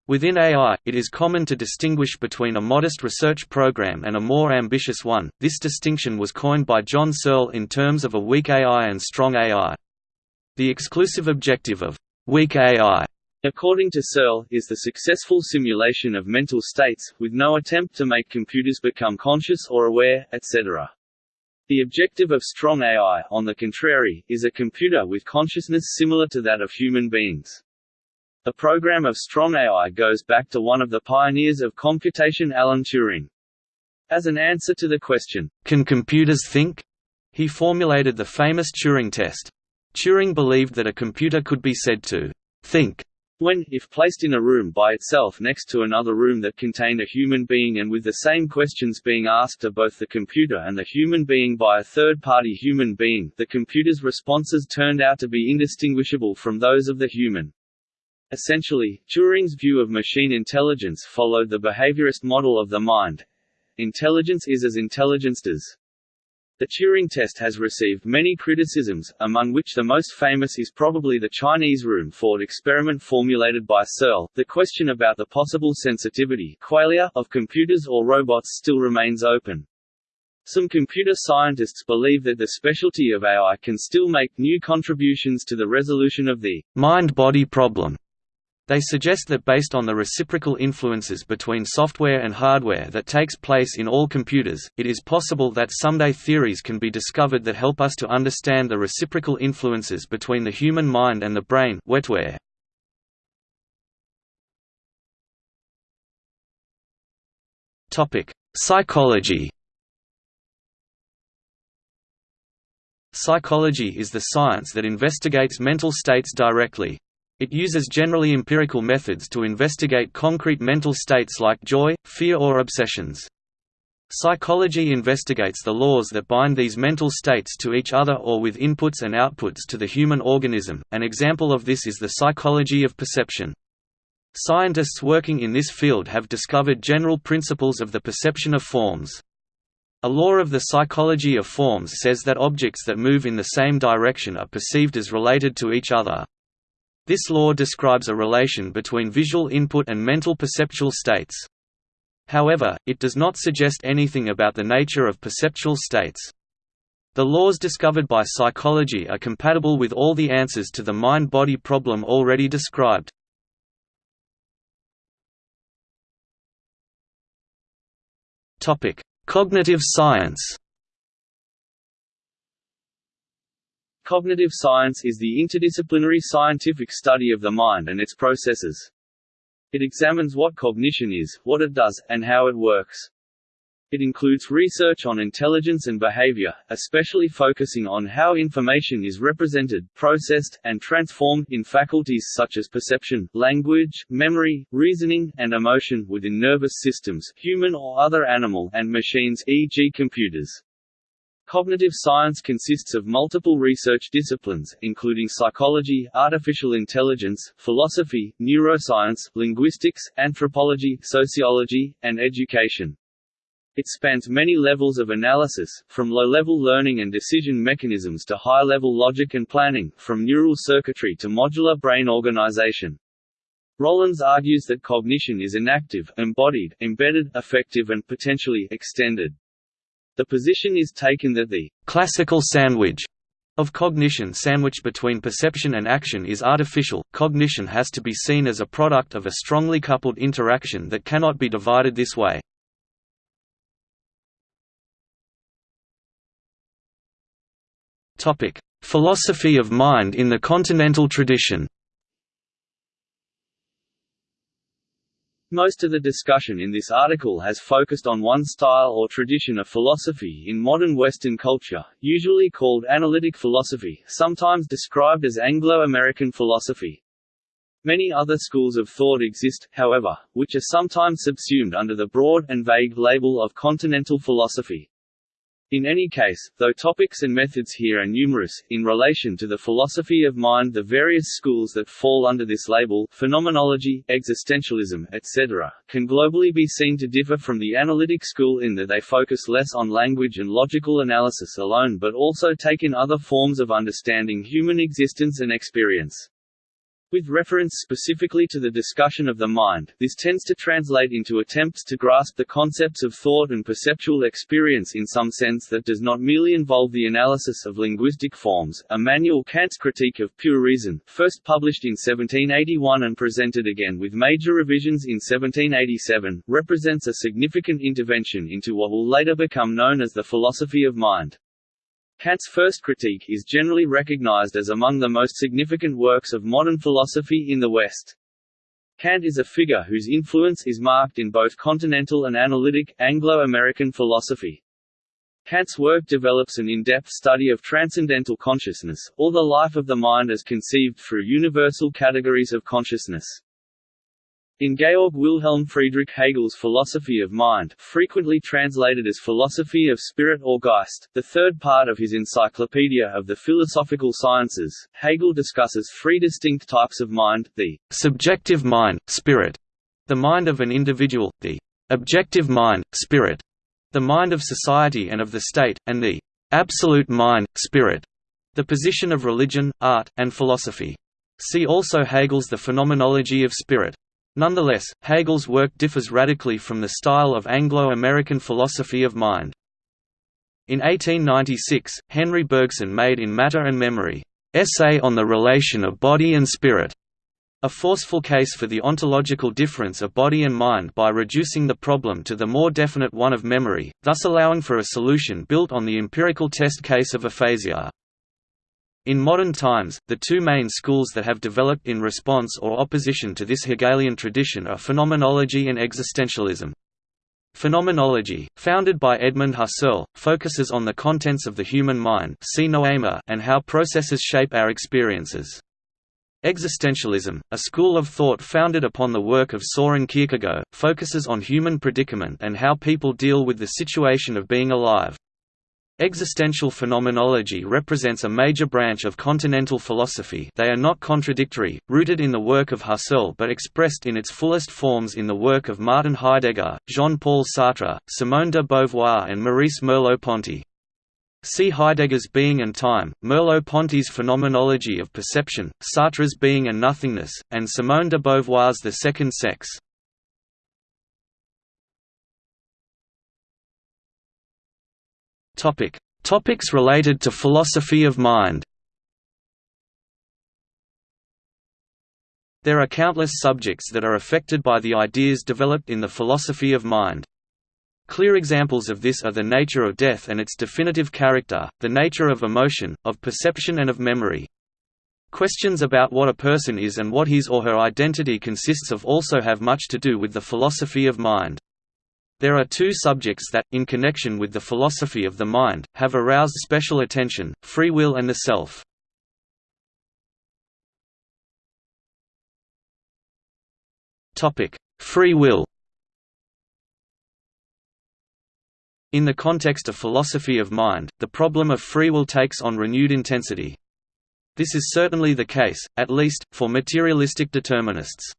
Within AI, it is common to distinguish between a modest research program and a more ambitious one. This distinction was coined by John Searle in terms of a weak AI and strong AI. The exclusive objective of weak AI According to Searle, is the successful simulation of mental states, with no attempt to make computers become conscious or aware, etc. The objective of strong AI, on the contrary, is a computer with consciousness similar to that of human beings. The program of strong AI goes back to one of the pioneers of computation Alan Turing. As an answer to the question, "'Can computers think?' he formulated the famous Turing test. Turing believed that a computer could be said to "'think' When, if placed in a room by itself next to another room that contained a human being and with the same questions being asked of both the computer and the human being by a third-party human being, the computer's responses turned out to be indistinguishable from those of the human. Essentially, Turing's view of machine intelligence followed the behaviorist model of the mind. Intelligence is as intelligence does. The Turing test has received many criticisms, among which the most famous is probably the Chinese room thought experiment formulated by Searle. The question about the possible sensitivity of computers or robots still remains open. Some computer scientists believe that the specialty of AI can still make new contributions to the resolution of the mind-body problem. They suggest that based on the reciprocal influences between software and hardware that takes place in all computers, it is possible that someday theories can be discovered that help us to understand the reciprocal influences between the human mind and the brain wetware. Psychology Psychology is the science that investigates mental states directly, it uses generally empirical methods to investigate concrete mental states like joy, fear or obsessions. Psychology investigates the laws that bind these mental states to each other or with inputs and outputs to the human organism. An example of this is the psychology of perception. Scientists working in this field have discovered general principles of the perception of forms. A law of the psychology of forms says that objects that move in the same direction are perceived as related to each other, this law describes a relation between visual input and mental perceptual states. However, it does not suggest anything about the nature of perceptual states. The laws discovered by psychology are compatible with all the answers to the mind-body problem already described. Cognitive science Cognitive science is the interdisciplinary scientific study of the mind and its processes. It examines what cognition is, what it does, and how it works. It includes research on intelligence and behavior, especially focusing on how information is represented, processed, and transformed in faculties such as perception, language, memory, reasoning, and emotion within nervous systems, human or other animal, and machines e.g. computers. Cognitive science consists of multiple research disciplines, including psychology, artificial intelligence, philosophy, neuroscience, linguistics, anthropology, sociology, and education. It spans many levels of analysis, from low-level learning and decision mechanisms to high-level logic and planning, from neural circuitry to modular brain organization. Rowlands argues that cognition is enactive, embodied, embedded, affective and potentially extended. The position is taken that the classical sandwich of cognition sandwiched between perception and action is artificial. Cognition has to be seen as a product of a strongly coupled interaction that cannot be divided this way. Topic: Philosophy of mind in the continental tradition. Most of the discussion in this article has focused on one style or tradition of philosophy in modern Western culture, usually called analytic philosophy, sometimes described as Anglo-American philosophy. Many other schools of thought exist, however, which are sometimes subsumed under the broad, and vague label of continental philosophy. In any case, though topics and methods here are numerous, in relation to the philosophy of mind the various schools that fall under this label phenomenology, existentialism, etc., can globally be seen to differ from the analytic school in that they focus less on language and logical analysis alone but also take in other forms of understanding human existence and experience. With reference specifically to the discussion of the mind, this tends to translate into attempts to grasp the concepts of thought and perceptual experience in some sense that does not merely involve the analysis of linguistic forms. Immanuel Kant's Critique of Pure Reason, first published in 1781 and presented again with major revisions in 1787, represents a significant intervention into what will later become known as the philosophy of mind. Kant's first critique is generally recognized as among the most significant works of modern philosophy in the West. Kant is a figure whose influence is marked in both continental and analytic, Anglo-American philosophy. Kant's work develops an in-depth study of transcendental consciousness, or the life of the mind as conceived through universal categories of consciousness. In Georg Wilhelm Friedrich Hegel's philosophy of mind frequently translated as philosophy of spirit or Geist, the third part of his Encyclopedia of the Philosophical Sciences, Hegel discusses three distinct types of mind, the subjective mind, spirit, the mind of an individual, the objective mind, spirit, the mind of society and of the state, and the absolute mind, spirit, the position of religion, art, and philosophy. See also Hegel's The Phenomenology of Spirit. Nonetheless, Hegel's work differs radically from the style of Anglo-American philosophy of mind. In 1896, Henri Bergson made In Matter and Memory, "'Essay on the Relation of Body and Spirit' a forceful case for the ontological difference of body and mind by reducing the problem to the more definite one of memory, thus allowing for a solution built on the empirical test case of aphasia. In modern times, the two main schools that have developed in response or opposition to this Hegelian tradition are phenomenology and existentialism. Phenomenology, founded by Edmund Husserl, focuses on the contents of the human mind and how processes shape our experiences. Existentialism, a school of thought founded upon the work of Soren Kierkegaard, focuses on human predicament and how people deal with the situation of being alive. Existential phenomenology represents a major branch of continental philosophy they are not contradictory, rooted in the work of Husserl but expressed in its fullest forms in the work of Martin Heidegger, Jean-Paul Sartre, Simone de Beauvoir and Maurice Merleau-Ponty. See Heidegger's Being and Time, Merleau-Ponty's Phenomenology of Perception, Sartre's Being and Nothingness, and Simone de Beauvoir's The Second Sex. Topic: Topics related to philosophy of mind. There are countless subjects that are affected by the ideas developed in the philosophy of mind. Clear examples of this are the nature of death and its definitive character, the nature of emotion, of perception and of memory. Questions about what a person is and what his or her identity consists of also have much to do with the philosophy of mind. There are two subjects that, in connection with the philosophy of the mind, have aroused special attention, free will and the self. Free will In the context of philosophy of mind, the problem of free will takes on renewed intensity. This is certainly the case, at least, for materialistic determinists.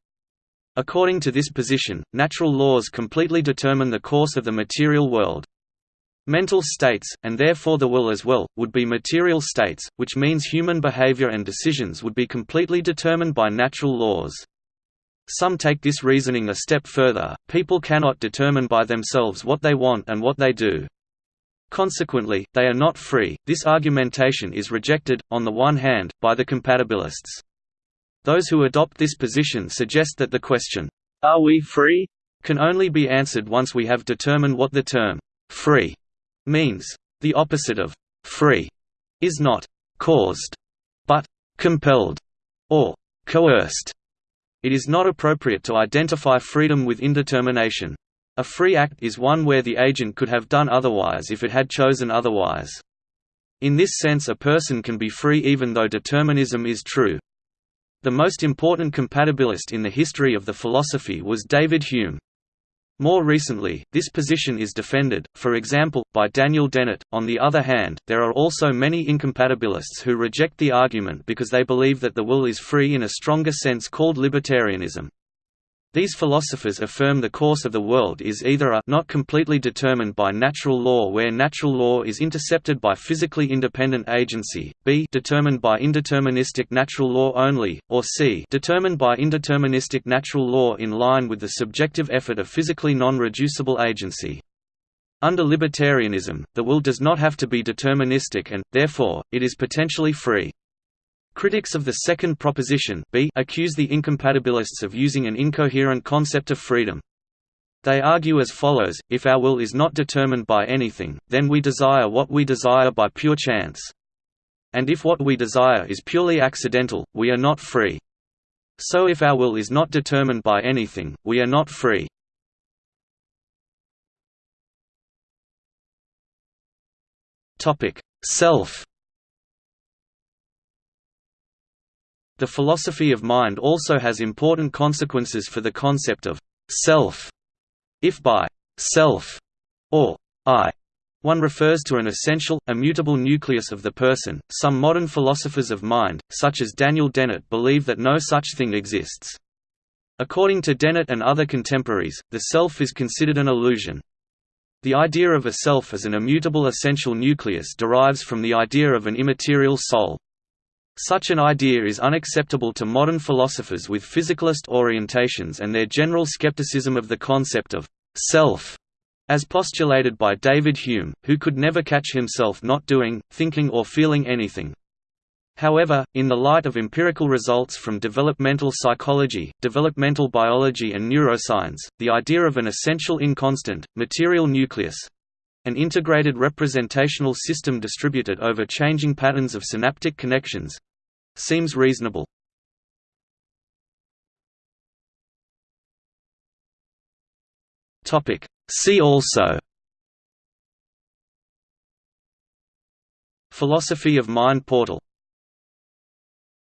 According to this position, natural laws completely determine the course of the material world. Mental states, and therefore the will as well, would be material states, which means human behavior and decisions would be completely determined by natural laws. Some take this reasoning a step further, people cannot determine by themselves what they want and what they do. Consequently, they are not free. This argumentation is rejected, on the one hand, by the compatibilists. Those who adopt this position suggest that the question, Are we free? can only be answered once we have determined what the term free means. The opposite of free is not caused, but compelled or coerced. It is not appropriate to identify freedom with indetermination. A free act is one where the agent could have done otherwise if it had chosen otherwise. In this sense a person can be free even though determinism is true. The most important compatibilist in the history of the philosophy was David Hume. More recently, this position is defended, for example, by Daniel Dennett. On the other hand, there are also many incompatibilists who reject the argument because they believe that the will is free in a stronger sense called libertarianism. These philosophers affirm the course of the world is either a not completely determined by natural law where natural law is intercepted by physically independent agency, b determined by indeterministic natural law only, or c determined by indeterministic natural law in line with the subjective effort of physically non-reducible agency. Under libertarianism, the will does not have to be deterministic and, therefore, it is potentially free. Critics of the second proposition B accuse the incompatibilists of using an incoherent concept of freedom. They argue as follows, if our will is not determined by anything, then we desire what we desire by pure chance. And if what we desire is purely accidental, we are not free. So if our will is not determined by anything, we are not free. Self The philosophy of mind also has important consequences for the concept of self. If by self or I one refers to an essential, immutable nucleus of the person, some modern philosophers of mind, such as Daniel Dennett believe that no such thing exists. According to Dennett and other contemporaries, the self is considered an illusion. The idea of a self as an immutable essential nucleus derives from the idea of an immaterial soul. Such an idea is unacceptable to modern philosophers with physicalist orientations and their general skepticism of the concept of «self» as postulated by David Hume, who could never catch himself not doing, thinking or feeling anything. However, in the light of empirical results from developmental psychology, developmental biology and neuroscience, the idea of an essential inconstant, material nucleus, an integrated representational system distributed over changing patterns of synaptic connections seems reasonable. See also. Philosophy of mind portal